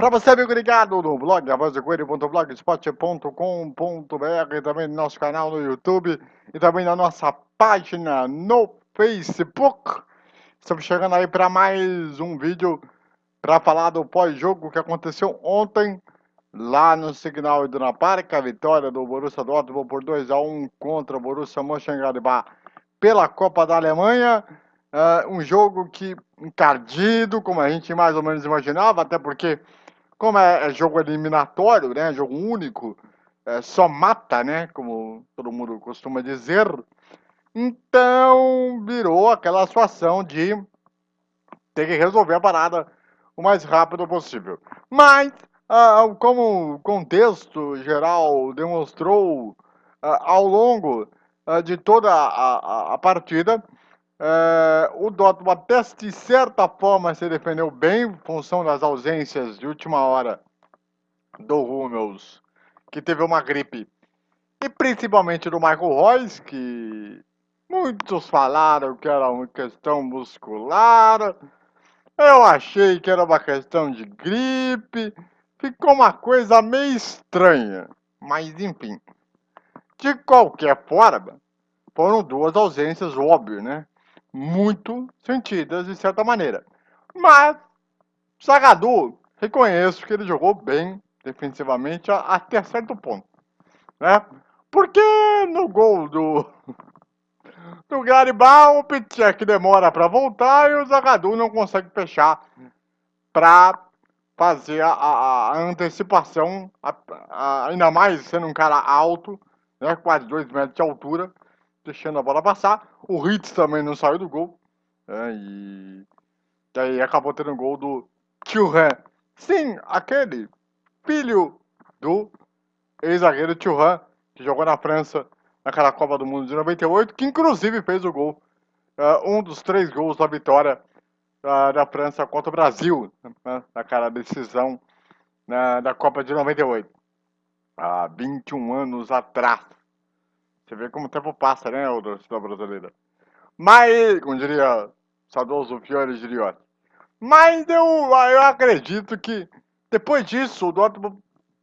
Para você, amigo ligado no blog, avazdecoelho.blogspot.com.br e também no nosso canal no YouTube e também na nossa página no Facebook. Estamos chegando aí para mais um vídeo para falar do pós-jogo que aconteceu ontem lá no Signal Iduna Park, a vitória do Borussia Dortmund por 2 a 1 contra o Borussia Mönchengladbach pela Copa da Alemanha. Uh, um jogo que encardido, como a gente mais ou menos imaginava, até porque, como é, é jogo eliminatório, né, jogo único, é, só mata, né, como todo mundo costuma dizer, então virou aquela situação de ter que resolver a parada o mais rápido possível. Mas, uh, como o contexto geral demonstrou uh, ao longo de toda a, a, a partida, é, o Dortmund até de certa forma se defendeu bem em função das ausências de última hora do Hummels, que teve uma gripe, e principalmente do Michael Royce, que muitos falaram que era uma questão muscular. Eu achei que era uma questão de gripe. Ficou uma coisa meio estranha, mas enfim. De qualquer forma, foram duas ausências óbvias, né? Muito sentidas de certa maneira. Mas, Sagadu, reconheço que ele jogou bem defensivamente até certo ponto. Né? Porque no gol do, do Garibal, o Pichek demora para voltar e o Zagadu não consegue fechar para fazer a, a, a antecipação, a, ainda mais sendo um cara alto, né, quase 2 metros de altura, deixando a bola passar. O Hitz também não saiu do gol. Né, e daí acabou tendo um gol do Thuram. Sim, aquele filho do ex-zagueiro Thuram, que jogou na França naquela Copa do Mundo de 98, que inclusive fez o gol, uh, um dos três gols da vitória uh, da França contra o Brasil, né, naquela decisão uh, da Copa de 98, há 21 anos atrás. Você vê como o tempo passa, né, o torcida brasileira. Mas, como diria saudoso Fiore Giliotti. Mas eu, eu acredito que depois disso o Dortmund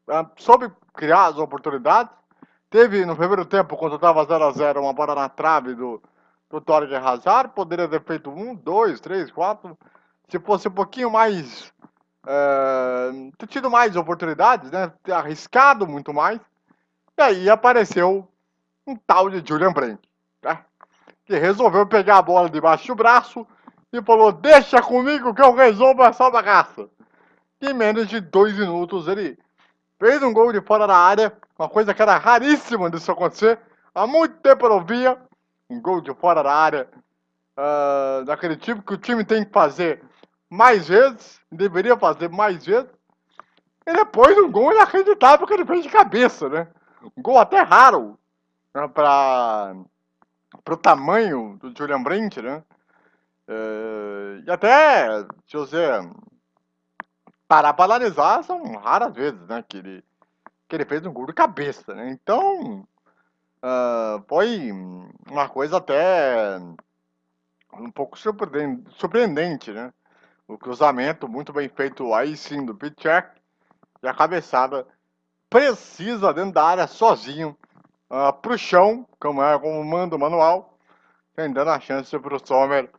uh, soube criar as oportunidades. Teve no primeiro tempo, quando estava 0x0, uma bola na trave do, do Torgen Hazard. Poderia ter feito um, dois, três, quatro. Se fosse um pouquinho mais. Uh, ter tido mais oportunidades, né? Ter arriscado muito mais. E aí apareceu um tal de Julian Brandt, tá? que resolveu pegar a bola debaixo do braço e falou: Deixa comigo que eu resolvo essa bagaça. Em menos de dois minutos ele fez um gol de fora da área, uma coisa que era raríssima disso acontecer. Há muito tempo eu não via um gol de fora da área uh, daquele tipo que o time tem que fazer mais vezes, deveria fazer mais vezes. E depois um gol inacreditável que ele fez de cabeça, né? Um gol até raro né, para o tamanho do Julian Brandt, né? É, e até, se você parar para analisar, são raras vezes, né, que ele, que ele fez um gol de cabeça, né? Então, uh, foi uma coisa até um pouco surpreendente, né? O cruzamento muito bem feito aí sim do Pichek e a cabeçada precisa dentro da área sozinho uh, para o chão, como é como manda o manual, dando a chance para o Sommer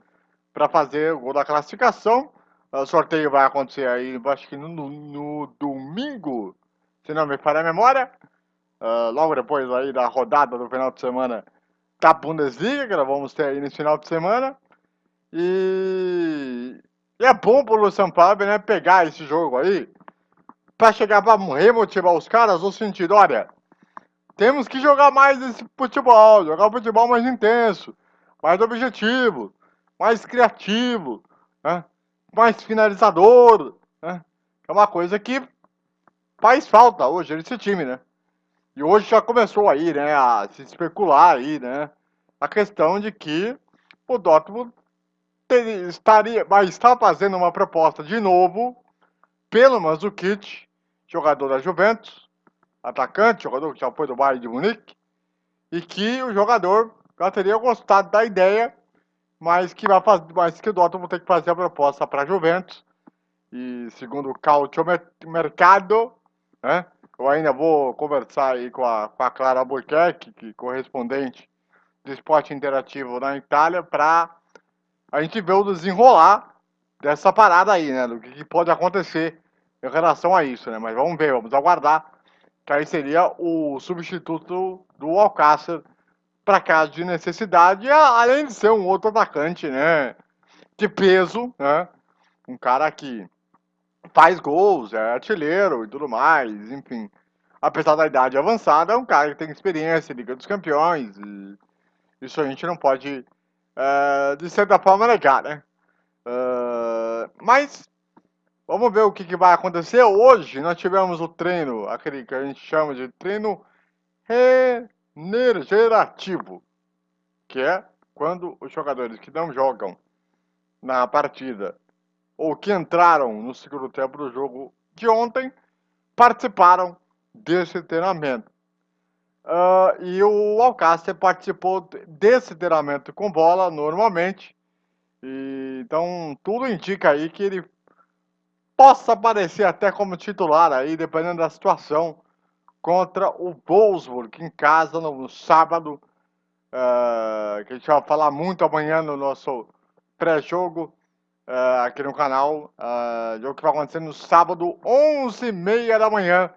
para fazer o gol da classificação. O sorteio vai acontecer aí, acho que no, no domingo, se não me falha a memória. Uh, logo depois aí da rodada do final de semana da Bundesliga, que nós vamos ter aí nesse final de semana. E, e é bom pro Luciano Pab, né, pegar esse jogo aí, para chegar para remotivar os caras no sentido, olha, temos que jogar mais esse futebol, jogar futebol mais intenso, mais objetivo, mais criativo, né? mais finalizador. Né? É uma coisa que faz falta hoje nesse time, né? E hoje já começou aí, né, a se especular aí, né, a questão de que o Dortmund teria, estaria, vai estar fazendo uma proposta de novo pelo Mandzukic, jogador da Juventus, atacante, jogador que já foi do Bayern de Munique, e que o jogador já teria gostado da ideia, mas que vai fazer, mas que o Dortmund tem que fazer a proposta para a Juventus e segundo o Cautio Mercado, né? Eu ainda vou conversar aí com a, com a Clara Albuquerque, que é correspondente do esporte interativo na Itália, para a gente ver o desenrolar dessa parada aí, né? Do que pode acontecer em relação a isso, né? Mas vamos ver, vamos aguardar, que aí seria o substituto do Alcácer para caso de necessidade, além de ser um outro atacante, né? De peso, né? Um cara que faz gols, é artilheiro e tudo mais, enfim. Apesar da idade avançada, é um cara que tem experiência Liga dos Campeões, e isso a gente não pode, uh, de certa forma, negar, né? Uh, mas, vamos ver o que, que, vai acontecer. Hoje nós tivemos o treino, aquele que a gente chama de treino regenerativo, que é quando os jogadores que não jogam na partida ou que entraram no segundo tempo do jogo de ontem, participaram desse treinamento. Uh, e o Alcácer participou desse treinamento com bola normalmente. E, então tudo indica aí que ele possa aparecer até como titular aí, dependendo da situação, contra o Wolfsburg em casa no, no sábado. Uh, que a gente vai falar muito amanhã no nosso pré-jogo uh, aqui no canal. Uh, jogo que vai acontecer no sábado, 11h30 da manhã,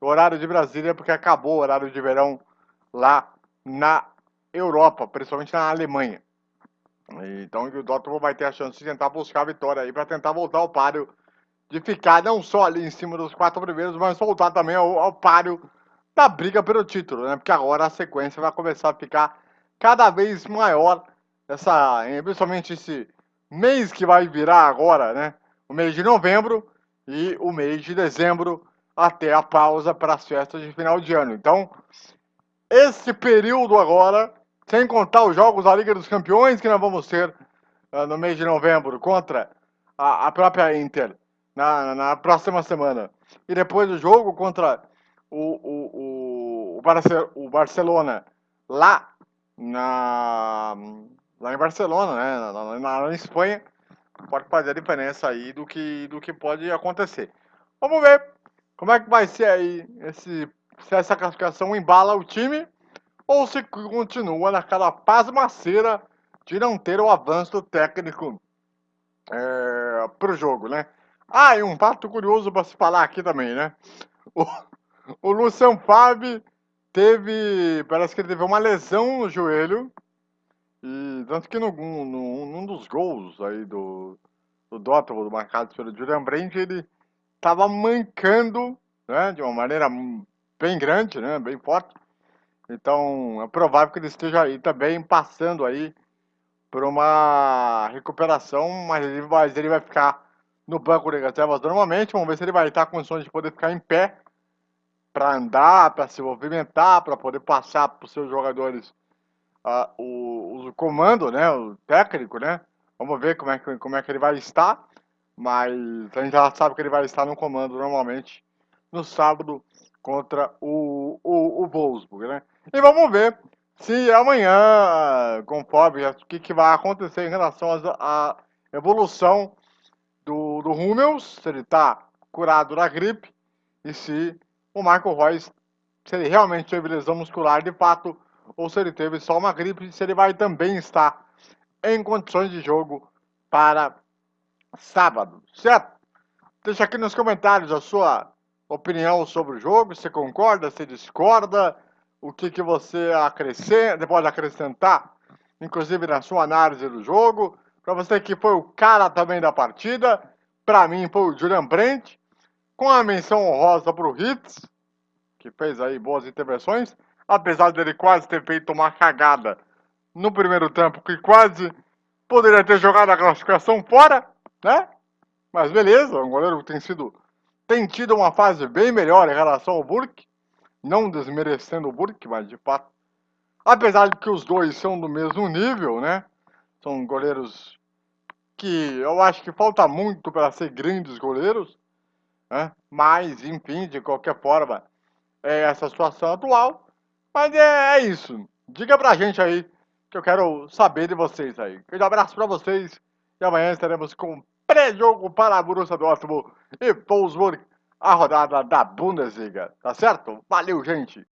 horário de Brasília, porque acabou o horário de verão lá na Europa, principalmente na Alemanha. Então o Dortmund vai ter a chance de tentar buscar a vitória aí para tentar voltar ao páreo de ficar não só ali em cima dos quatro primeiros, mas voltar também ao, ao páreo da briga pelo título, né? Porque agora a sequência vai começar a ficar cada vez maior, essa, principalmente esse mês que vai virar agora, né? O mês de novembro e o mês de dezembro até a pausa para as festas de final de ano. Então, esse período agora, sem contar os jogos da Liga dos Campeões que nós vamos ter uh, no mês de novembro contra a, a própria Inter na, na, próxima semana. E depois o jogo contra o, o, o, o Barcelona lá na lá em Barcelona, né, na, na, na, Espanha, pode fazer a diferença aí do que, do que pode acontecer. Vamos ver como é que vai ser aí esse, se essa classificação embala o time ou se continua naquela pasmaceira de não ter o avanço técnico é, para o jogo, né? Ah, e um fato curioso para se falar aqui também, né? O, o Lucian teve, parece que ele teve uma lesão no joelho e tanto que no, no, num dos gols aí do, do Dortmund, marcado pelo Julian Brandt, ele estava mancando, né, de uma maneira bem grande, né, bem forte. Então, é provável que ele esteja aí também passando aí por uma recuperação, mas ele, mas ele vai ficar no banco de reservas normalmente. Vamos ver se ele vai estar com condições de poder ficar em pé para andar, para se movimentar, para poder passar para os seus jogadores uh, o, o, comando, né, o técnico, né? Vamos ver como é, que, como é que ele vai estar, mas a gente já sabe que ele vai estar no comando normalmente no sábado contra o, o, o Wolfsburg, né? E vamos ver se amanhã, conforme o que, que vai acontecer em relação à evolução do, do Hummels, se ele está curado da gripe, e se o Michael Royce, se ele realmente teve lesão muscular de fato, ou se ele teve só uma gripe, se ele vai também estar em condições de jogo para sábado, certo? Deixa aqui nos comentários a sua opinião sobre o jogo, se concorda, se discorda, o que, que você acrescenta, pode acrescentar, inclusive na sua análise do jogo. Para você que foi o cara também da partida, para mim foi o Julian Brent, com a menção honrosa para o Hits, que fez aí boas intervenções apesar dele quase ter feito uma cagada no primeiro tempo, que quase poderia ter jogado a classificação fora, né? Mas beleza, o goleiro tem sido tem tido uma fase bem melhor em relação ao Burke, não desmerecendo o Burke, mas de fato, apesar de que os dois são do mesmo nível, né? São goleiros que eu acho que falta muito para ser grandes goleiros, né? Mas, enfim, de qualquer forma, é essa situação atual. Mas é, é isso. Diga pra gente aí, que eu quero saber de vocês aí. Um abraço pra vocês e amanhã estaremos com pré-jogo para Borussia Dortmund e Wolfsburg, a rodada da Bundesliga, tá certo? Valeu, gente!